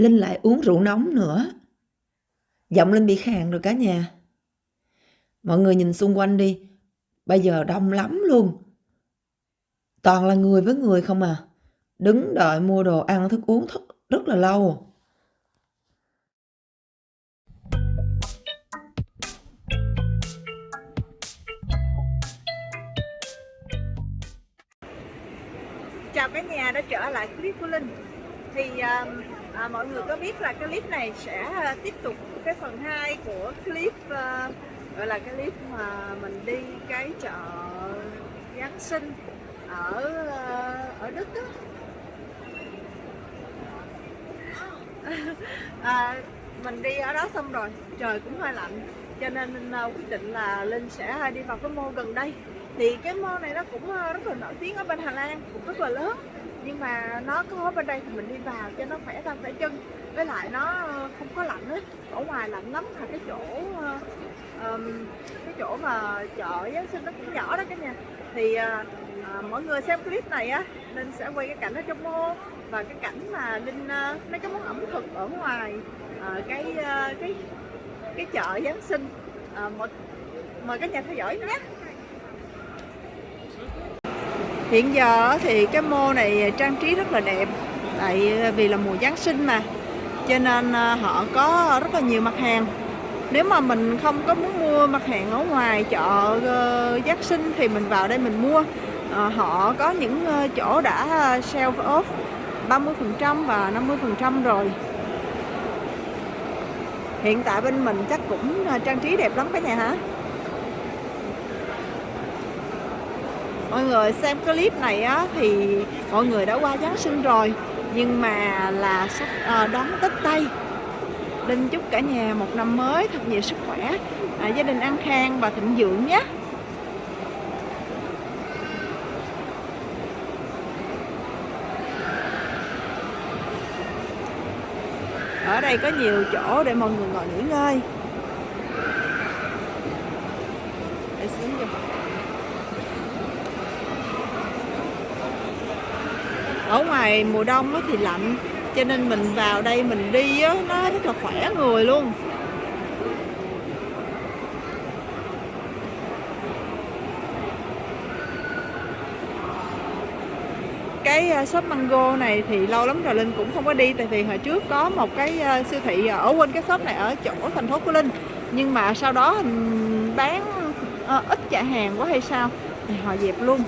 Linh lại uống rượu nóng nữa. Giọng Linh bị khàn rồi cả nhà. Mọi người nhìn xung quanh đi. Bây giờ đông lắm luôn. Toàn là người với người không à. Đứng đợi mua đồ ăn thức uống thức rất là lâu. Chào cả nhà đã trở lại clip của Linh Thì à, à, mọi người có biết là cái clip này sẽ à, tiếp tục cái phần 2 của clip uh, gọi là cái clip mà mình đi cái chợ Giáng sinh ở uh, ở Đức đó à, mình đi ở đó xong rồi trời cũng hơi lạnh cho nên uh, quyết định là Linh sẽ đi vào cái mall gần đây. Thì cái mall này nó cũng uh, rất là nổi tiếng ở bên Hà Lan cũng rất là lớn nhưng mà nó có ở bên đây thì mình đi vào cho nó khỏe tay khỏe chân. Với lại nó không có lạnh hết ở ngoài lạnh lắm. Là cái chỗ um, cái chỗ mà chợ Giáng sinh nó cũng nhỏ đó cả nhà. Thì uh, mọi người xem clip này á Linh sẽ quay cái cảnh ở trong mô. Và cái cảnh mà Linh uh, mấy cái món ẩm thực ở ngoài uh, cái uh, cái cái chợ Giáng sinh. Uh, một, mời các nhà theo dõi nhé. Hiện giờ thì cái mô này trang trí rất là đẹp, Tại vì là mùa Giáng sinh mà. Cho nên à, họ có rất là nhiều mặt hàng. Nếu mà mình không có muốn mua mặt hàng ở ngoài chợ ờ, Giáng sinh thì mình vào đây mình mua. Ờ, họ có những ờ, chỗ đã sale off 30% và 50% rồi. Hiện tại bên mình chắc cũng trang trí đẹp lắm cả nhà hả Mọi người xem clip này á, thì mọi người đã qua Giáng sinh rồi Nhưng mà là sắp à, đón Tết Tây. Linh chúc cả nhà một năm mới thật nhiều sức khỏe. À, Gia đình an khang và thịnh vượng nhé. Ở đây có nhiều chỗ để mọi người ngồi nghỉ ngơi. Để xuống cho ở ngoài mùa đông thì lạnh cho nên mình vào đây mình đi á, nó rất là khỏe người luôn. Cái à, shop mango này thì lâu lắm rồi Linh cũng không có đi tại vì hồi trước có một cái à, siêu thị ở quên cái shop này ở chỗ thành phố của Linh. Nhưng mà sau đó bán à, ít chạy hàng quá hay sao thì họ dẹp luôn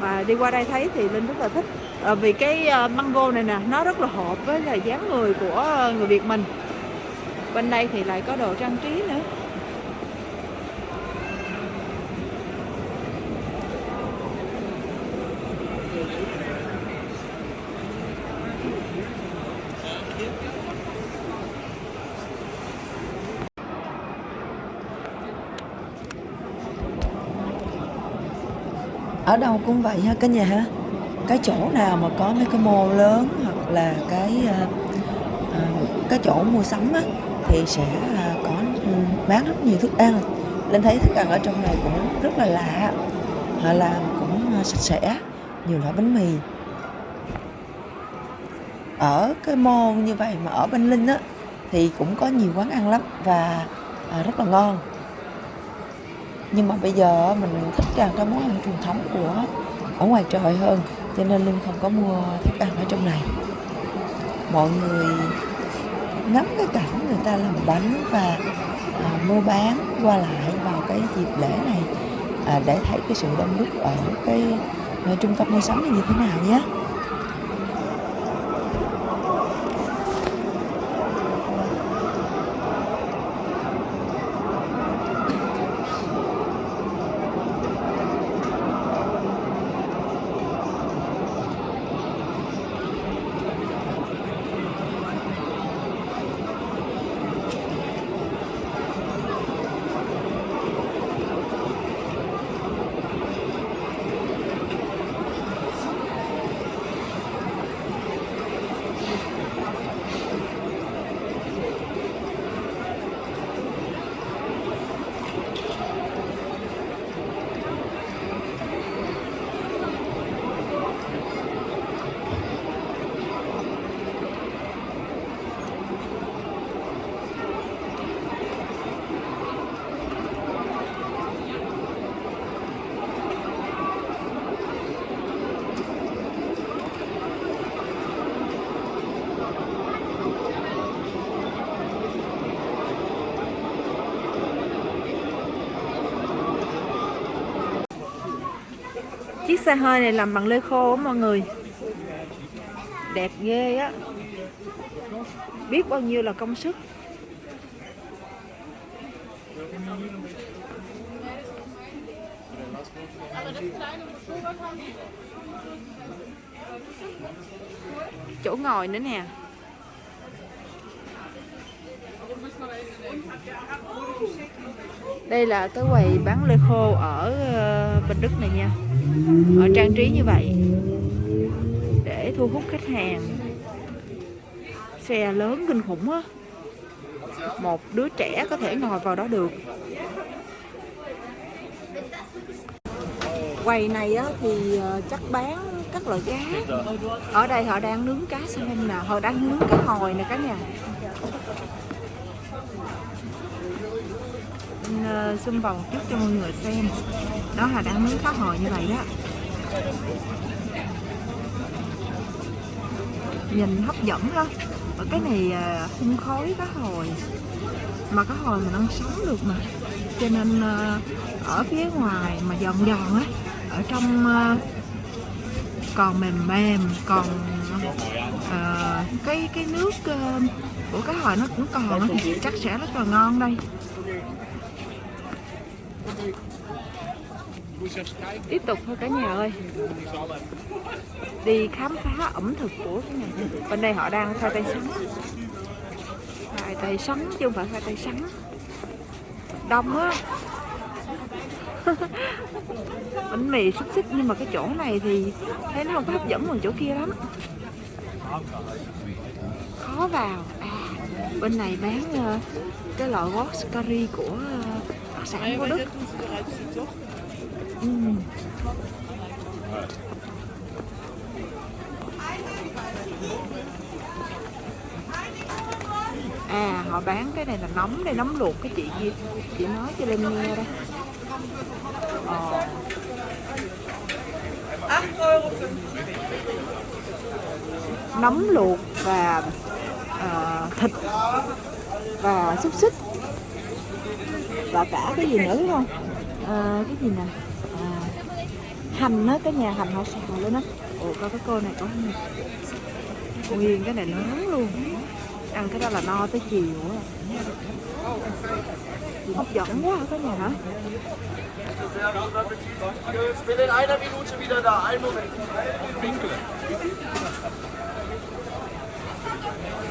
mà đi qua đây thấy thì Linh rất là thích. À, vì cái ờ, mango này nè nó rất là hợp với là dáng người của ờ, người Việt mình. Bên đây thì lại có đồ trang trí nữa. Ở đâu cũng vậy ha cả nhà ha cái chỗ nào mà có mấy cái mô lớn hoặc là cái uh, uh, cái chỗ mua sắm á, thì sẽ uh, có ừ, bán rất nhiều thức ăn. Nên thấy thức ăn ở trong này cũng rất là lạ họ làm cũng uh, sạch sẽ nhiều loại bánh mì. Ở cái mô như vậy mà ở bên linh á thì cũng có nhiều quán ăn lắm và uh, rất là ngon nhưng mà bây giờ mình thích ăn cái món ăn truyền thống của ở ngoài trời hơn. Cho nên linh không có mua thức ăn ở trong này. Mọi người ngắm cái cảnh người ta làm bánh và à, mua bán qua lại vào cái dịp lễ này à, để thấy cái sự đông đúc ở cái à, trung tâm mua sắm này như thế nào nhé. Xe hơi này làm bằng lê khô á mọi người. Đẹp ghê á. Biết bao nhiêu là công sức. Chỗ ngồi nữa nè đây là cái quầy bán lê khô ở ờ, Bình Đức này nha. Họ trang trí như vậy. Để thu hút khách hàng. Xe lớn kinh khủng á. Một đứa trẻ có thể ngồi vào đó được. Quầy này á, thì ờ, chắc bán các loại cá. Ở đây họ đang nướng cá xem nè họ đang nướng cá hồi nè cả nhà. Mình, ờ, zoom vào chút cho mọi người xem. Đó là đang miếng cá hồi như vậy đó. Nhìn hấp dẫn đó ở cái này ờ, à, hun khói cá hồi. Mà cá hồi mình ăn sống được mà. Cho nên ờ, ở phía ngoài mà giòn giòn á ở trong ờ, còn mềm mềm còn cái cái nước ờ, của cá hồi nó cũng còn thì chắc sẽ rất là ngon đây. Tiếp tục thôi cả nhà ơi. Đi khám phá ẩm thực của cái nhà. Bên đây họ đang khoai tây sắn. Khoai tây sắn chứ không phải khoai tây sắn. Đông á. Bánh mì xúc xích nhưng mà cái chỗ này thì thấy nó không có hấp dẫn bằng chỗ kia lắm khó vào. À bên này bán uh, cái loại wok curry của uh, đặc sản của Đức. Uhm. À họ bán cái này là nấm đây nấm luộc cái chị kia. Chị nói cho Linh nghe đây. Ờ nấm luộc và ờ, thịt và xúc xích. Và cả cái gì nữa đúng không? Ờ, cái gì nè? À, hành á cái nhà hành họ xào lên á. Ồ coi cái cô này có nguyên cái này lớn luôn ăn cái đó là no tới chiều á. Hấp dẫn quá hả cả nhà hả?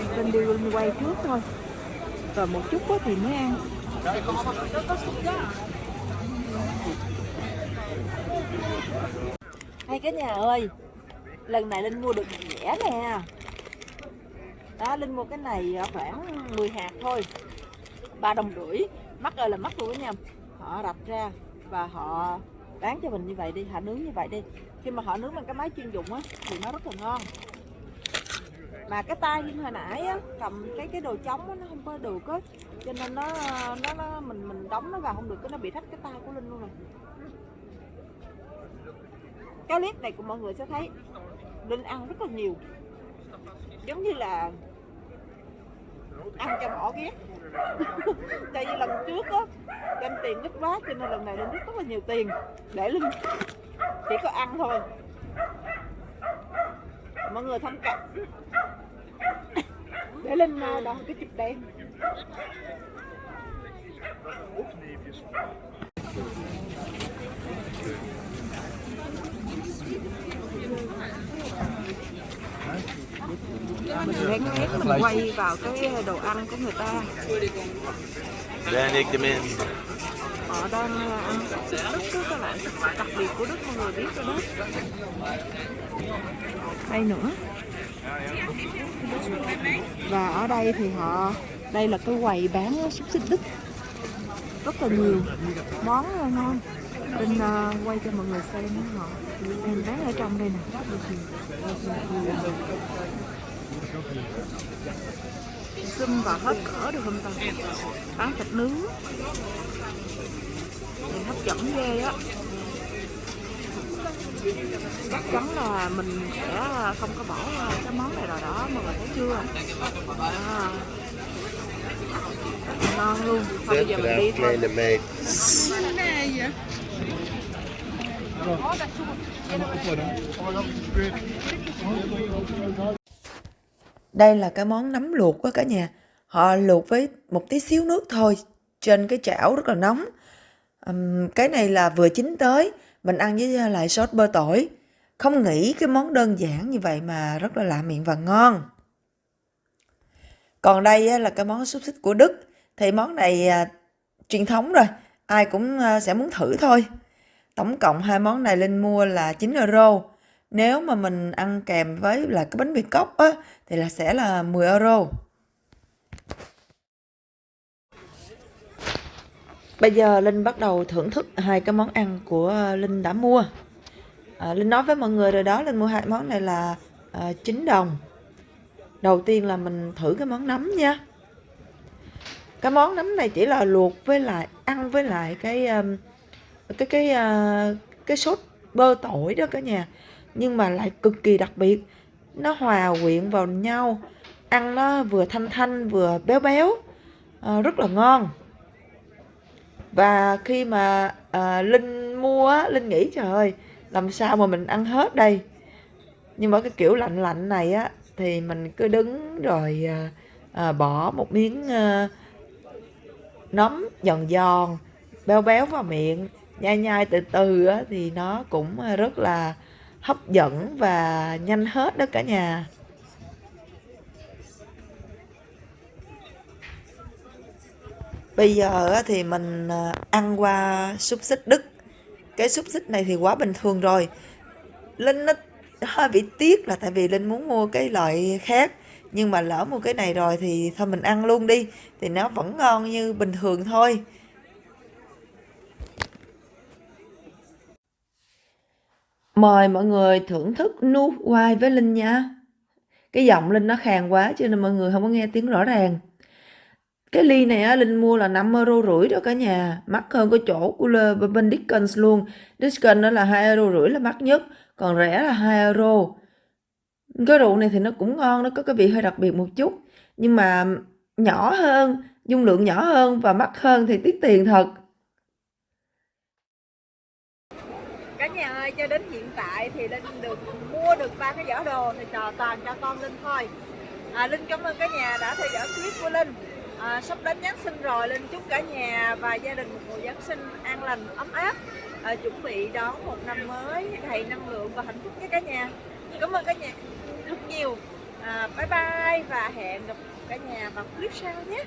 Ich Linh đi quay trước thôi. Rồi một chút quá thì mới ăn. Hay cả nhà ơi, lần này linh mua được rẻ nè đó linh mua cái này ờ, khoảng 10 hạt thôi. Ba đồng rưỡi. Mắc ơi là mắc luôn đó nha. Họ đập ra và họ bán cho mình như vậy đi họ nướng như vậy đi. Khi mà họ nướng bằng cái máy chuyên dụng á thì nó rất là ngon. Mà cái tay như hồi nãy á cầm cái cái đồ trống á nó không có được á. Cho nên nó nó, nó mình mình đóng nó vào không được cái nó bị thách cái tay của linh luôn rồi. Cái clip này của mọi người sẽ thấy linh ăn rất là nhiều giống như là ăn cho bỏ ghét. Tại vì lần trước á, đem tiền ít quá cho nên lần này lên rất rất là nhiều tiền để linh chỉ có ăn thôi. Mọi người thông cảm. Để linh à, đòn cái chụp đen. Mình lén lén mình quay vào cái đồ ăn của người ta. Họ đang là ăn súp đức đó các bạn đặc biệt của đức mọi người biết rồi đó. Đây nữa. Và ở đây thì họ đây là cái quầy bán xúc xích đức. Rất là nhiều món ngon Linh uh, quay cho mọi người xem họ em bán ở trong đây nè. Zoom vào hết cỡ được không ta? Bán thịt nướng. Nhìn hấp dẫn ghê á. Chắc chắn là mình sẽ không có bỏ cái món này rồi đó mọi người thấy chưa? À. ngon luôn. Thôi bây giờ mình đi thôi đây là cái món nấm luộc quá cả nhà. Họ luộc với một tí xíu nước thôi trên cái chảo rất là nóng. Ừm, cái này là vừa chín tới, mình ăn với lại sốt bơ tỏi. Không nghĩ cái món đơn giản như vậy mà rất là lạ miệng và ngon. Còn đây là cái món xúc xích của Đức. Thì món này à, truyền thống rồi, ai cũng ờ, sẽ muốn thử thôi. Tổng cộng hai món này Linh mua là 9 euro. Nếu mà mình ăn kèm với là cái bánh mì cốc á, thì là sẽ là 10 euro. Bây giờ Linh bắt đầu thưởng thức hai cái món ăn của ờ, Linh đã mua. À, Linh nói với mọi người rồi đó, Linh mua hai món này là à, 9 đồng. Đầu tiên là mình thử cái món nấm nha. Cái món nấm này chỉ là luộc với lại ăn với lại cái um, cái cái uh, cái sốt bơ tỏi đó cả nhà. Nhưng mà lại cực kỳ đặc biệt. Nó hòa quyện vào nhau. Ăn nó vừa thanh thanh vừa béo béo. À, rất là ngon và khi mà à, linh mua á linh nghĩ trời ơi làm sao mà mình ăn hết đây nhưng mà cái kiểu lạnh lạnh này á thì mình cứ đứng rồi à, à, bỏ một miếng à, nấm giòn giòn béo béo vào miệng nhai nhai từ từ á, thì nó cũng ờ, rất là hấp dẫn và nhanh hết đó cả nhà Bây giờ thì mình ờ, ăn qua xúc xích Đức. Cái xúc xích này thì quá bình thường rồi. Linh nó hơi bị tiếc là tại vì Linh muốn mua cái loại khác. Nhưng mà lỡ mua cái này rồi thì thôi mình ăn luôn đi. Thì nó vẫn ngon như bình thường thôi. Mời mọi người thưởng thức nu quai với Linh nha. Cái giọng Linh nó khàn quá cho nên mọi người không có nghe tiếng rõ ràng. Cái ly này á, Linh mua là 5 euro rưỡi đó cả nhà. Mắc hơn cái chỗ của bên Dickens luôn. Dickens đó là 2 euro rưỡi là mắc nhất. Còn rẻ là 2 euro. Cái rượu này thì nó cũng ngon. Nó có cái vị hơi đặc biệt một chút. Nhưng mà nhỏ hơn, dung lượng nhỏ hơn và mắc hơn thì tiếc tiền thật. Cả nhà ơi, cho đến hiện tại thì Linh được mua được ba cái giỏ đồ thì trò toàn cho con Linh thôi. À, Linh cảm ơn cả nhà đã theo dõi clip của Linh à, sắp đến Giáng sinh rồi Linh chúc cả nhà và gia đình một mùa Giáng sinh an lành ấm áp à, chuẩn bị đón một năm mới đầy năng lượng và hạnh phúc với cả nhà cảm ơn cả nhà rất nhiều. À, bye bye và hẹn gặp cả nhà vào clip sau nhé.